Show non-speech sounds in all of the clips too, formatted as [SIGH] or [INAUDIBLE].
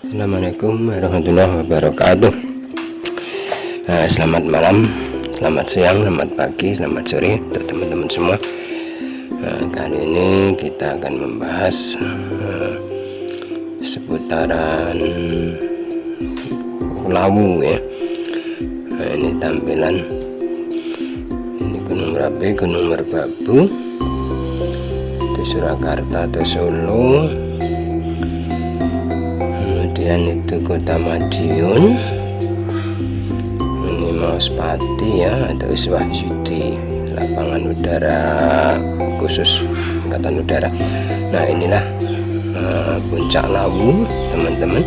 Assalamualaikum warahmatullahi wabarakatuh. Nah, Selamat malam Selamat siang, selamat pagi, selamat sore Untuk teman-teman semua. Nah, Kali ini kita akan membahas uh, Seputaran Lawu ya. Nah, Ini tampilan. Ini Gunung Merapi, Gunung Merbabu. Itu Surakarta atau Solo kemudian itu kota Madiun. Ini Mauspati ya atau Iswahyudi lapangan udara khusus angkatan udara. Nah inilah uh, puncak Lawu teman-teman.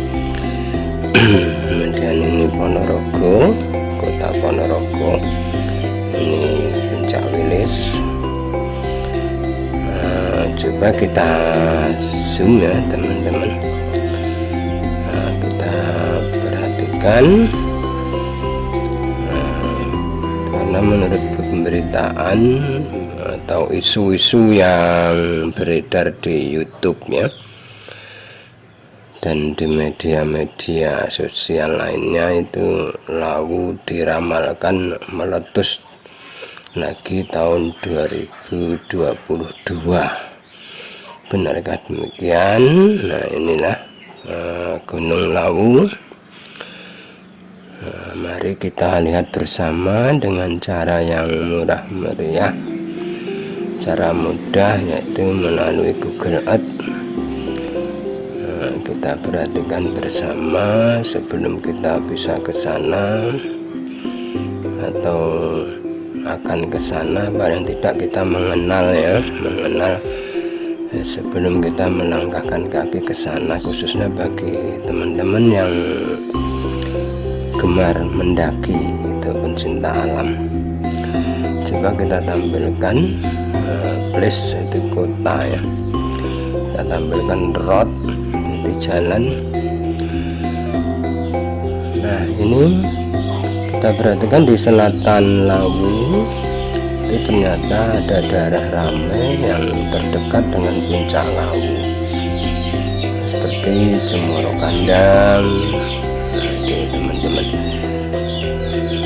[CLEARS THROAT] Kemudian ini Ponorogo kota Ponorogo. Ini puncak Wilis. Uh, coba kita zoom ya teman-teman kan nah, karena menurut pemberitaan atau isu-isu yang beredar di YouTube ya dan di media-media sosial lainnya itu lawu diramalkan meletus lagi tahun 2022 benarkah demikian? Nah inilah uh, Gunung Lawu Nah, mari kita lihat bersama dengan cara yang murah meriah. Cara mudah yaitu melalui Google Earth. Nah, kita perhatikan bersama sebelum kita bisa ke sana atau akan ke sana. Paling tidak kita mengenal ya mengenal. Ya, sebelum kita melangkahkan kaki ke sana khususnya bagi teman-teman yang gemar mendaki itu pencinta alam. Coba kita tampilkan uh, place itu kota ya. Kita tampilkan road di jalan. Nah ini kita perhatikan di selatan Lawu itu ternyata ada daerah ramai yang terdekat dengan puncak Lawu. Seperti Cemoro Kandang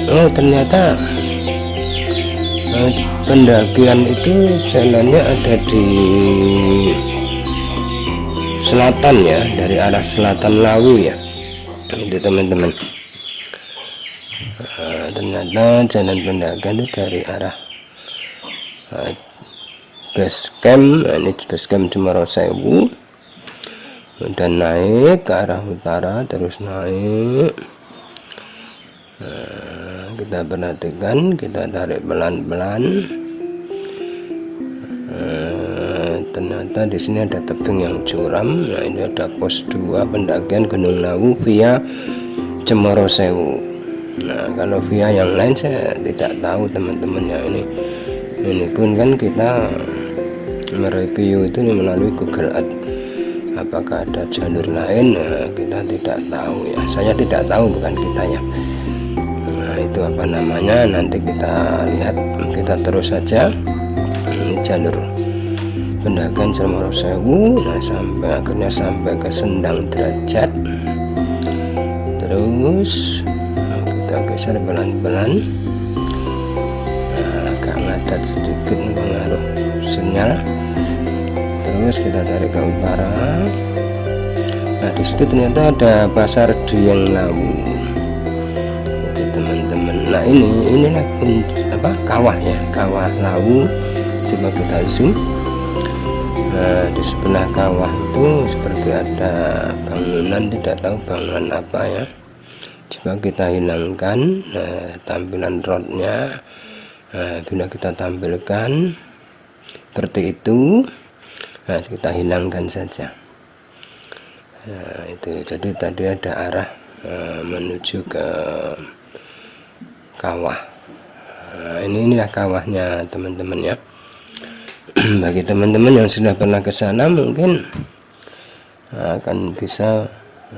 oh ternyata uh, pendakian itu jalannya ada di selatan ya dari arah selatan Lawu ya itu teman-teman. Uh, ternyata jalan pendakian itu dari arah uh, base camp nah, ini base camp Sewu dan naik ke arah utara terus naik kita perhatikan kita tarik pelan-pelan. Nah, ternyata di sini ada tebing yang curam. Nah ini ada pos 2 pendakian Gunung Lawu via Cemoro Sewu. Nah kalau via yang lain saya tidak tahu teman-teman. Ya ini ini pun kan kita mereview itu melalui Google Earth. Apakah ada jalur lain? Nah, kita tidak tahu ya. Saya tidak tahu bukan kita ya itu apa namanya? Nanti kita lihat kita terus saja. Ini jalur pendakian Cermoro Sewu. Nah sampai akhirnya sampai ke Sendang Derajat. Terus kita geser pelan-pelan. Nah, agak ngadat sedikit mengaruh sinyal. Terus kita tarik ke utara. Nah di situ ternyata ada pasar Dieng Lawu nah ini inilah pun apa kawah ya kawah lawu kita zoom. Nah di sebelah kawah itu seperti ada bangunan tidak tahu bangunan apa ya. Coba kita hilangkan nah, tampilan roadnya nah, bila kita tampilkan seperti itu. Nah kita hilangkan saja. Nah, itu jadi tadi ada arah uh, menuju ke kawah. Nah, ini inilah kawahnya teman-teman ya. [CLEARS THROAT] Bagi teman-teman yang sudah pernah ke sana mungkin akan bisa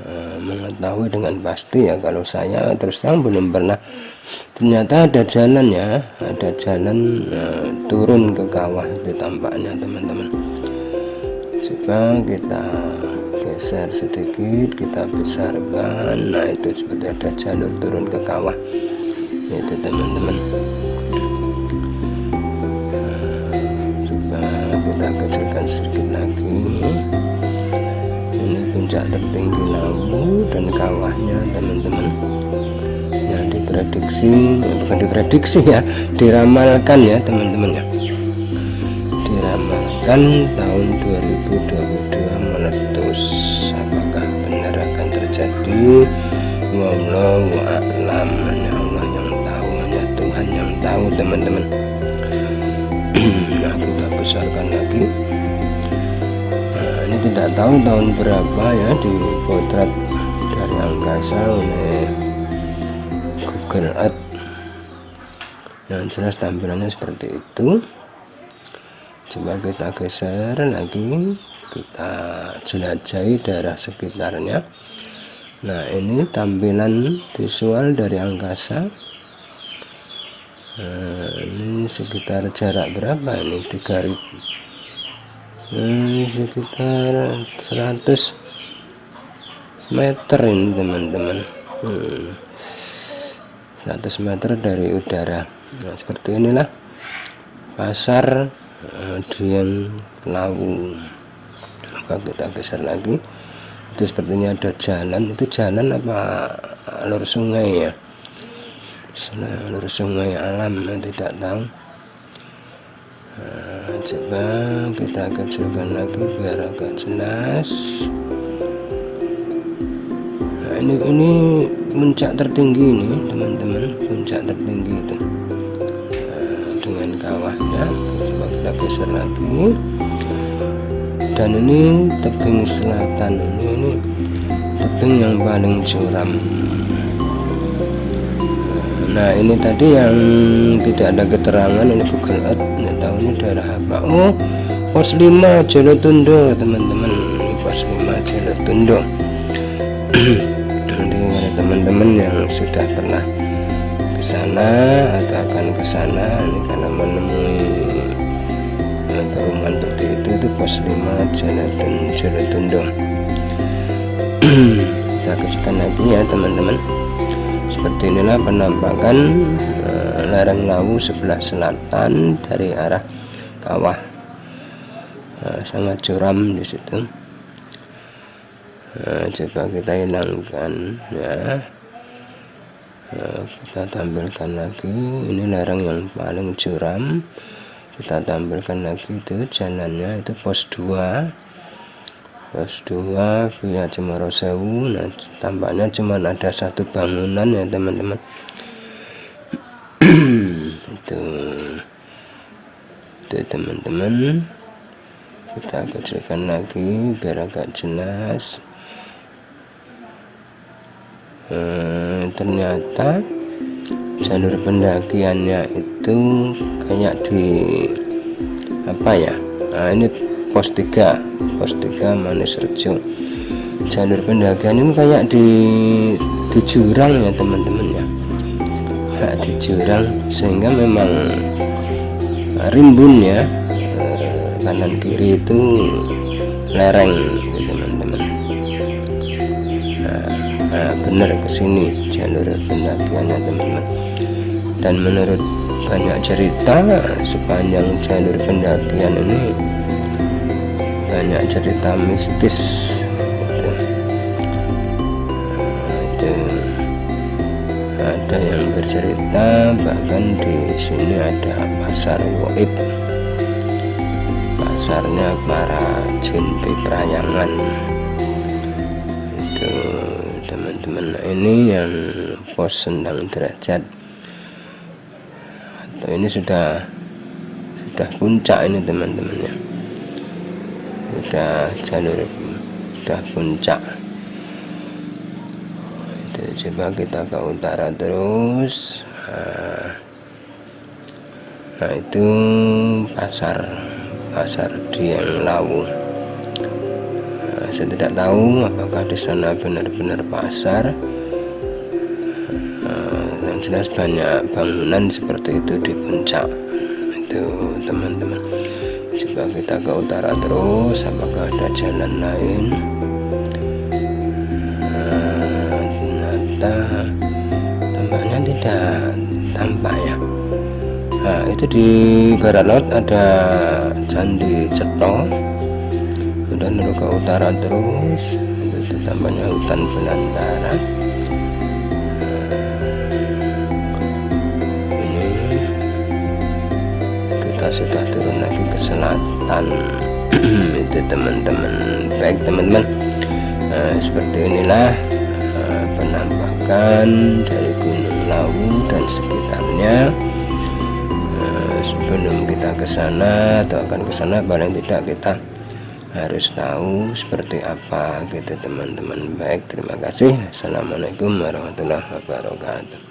uh, mengetahui dengan pasti ya kalau saya terus terang belum pernah. Ternyata ada jalan ya ada jalan uh, turun ke kawah itu tampaknya teman-teman. Coba kita geser sedikit kita besarkan. Nah itu seperti ada jalur turun ke kawah itu teman-teman. Coba kita kecilkan sedikit lagi. Ini puncak tertinggi lawu dan kawahnya teman-teman. Yang diprediksi bukan diprediksi ya diramalkan ya teman-teman ya. Diramalkan tahun 2022 meletus. Apakah benar akan terjadi? Wallahu a'lam tahu teman-teman. [CLEARS THROAT] Nah kita besarkan lagi. Nah ini tidak tahu tahun berapa ya di potret dari angkasa oleh Google Earth. Yang jelas tampilannya seperti itu. Coba kita geser lagi. Kita jelajahi daerah sekitarnya. Nah ini tampilan visual dari angkasa ini sekitar jarak berapa ini? 3000 ini sekitar 100 meter ini teman-teman. Hmm. 100 meter dari udara. Nah seperti inilah pasar Dian Lawu. Apa kita geser lagi? Itu sepertinya ada jalan. Itu jalan apa alur sungai ya alur sungai alam tidak tahu. Nah, coba kita kecilkan lagi biar agak jelas. Nah, ini ini puncak tertinggi ini teman-teman puncak tertinggi itu. Nah, dengan kawahnya kita geser lagi. Dan ini tebing selatan ini, ini tebing yang paling curam nah ini tadi yang tidak ada keterangan ini Google Earth nggak tahu ini daerah apa. Oh pos 5 Jolotundo teman-teman. Pos 5 Jolotundo nanti ada teman-teman yang sudah pernah ke sana atau akan ke sana ini karena menemui perumahan seperti itu itu pos 5 Jalan Jalan kita kecilkan lagi ya teman-teman seperti inilah penampakan uh, lereng lawu sebelah selatan dari arah kawah. Uh, sangat curam di situ. Uh, coba kita hilangkan ya. Kita tampilkan lagi. Ini lereng yang paling curam. Kita tampilkan lagi itu jalannya itu pos 2 pos 2 via Cemoro Sewu nah tampaknya cuma ada satu bangunan ya teman-teman. [CLEARS THROAT] Itu. Itu teman-teman. Kita kecilkan lagi biar agak jelas. Hmm, ternyata jalur pendakiannya itu kayak di apa ya? Nah ini pos 3 pos 3 manis rejo jalur pendakian ini kayak di di jurang ya teman-teman ya. Nah, di jurang sehingga memang rimbun ya. Eh, kanan kiri itu lereng teman-teman. Nah, nah benar ke sini jalur pendakiannya teman-teman. Dan menurut banyak cerita sepanjang jalur pendakian ini banyak cerita mistis. Itu, itu ada yang bercerita bahkan di sini ada pasar woib. Pasarnya para jin perayangan itu teman-teman ini yang pos sendang derajat. Atau ini sudah sudah puncak ini teman-teman sudah jalur sudah puncak. Itu coba kita ke utara terus. Nah, nah itu pasar pasar Dieng Lawu. Nah, saya tidak tahu apakah di sana benar-benar pasar. Jelas banyak bangunan seperti itu di puncak. Itu teman-teman coba kita ke utara terus apakah ada jalan lain? Tidak tampak ya. Nah itu di barat laut ada candi ceto kemudian nurut ke utara terus itu tampaknya hutan belantara. Ini kita sudah turun selatan. [CLEARS THROAT] Itu teman-teman baik teman-teman. Nah, seperti inilah uh, penampakan dari Gunung Lawu dan sekitarnya. Uh, sebelum kita ke sana atau akan ke sana paling tidak kita harus tahu seperti apa gitu teman-teman. Baik terima kasih. Assalamualaikum warahmatullahi wabarakatuh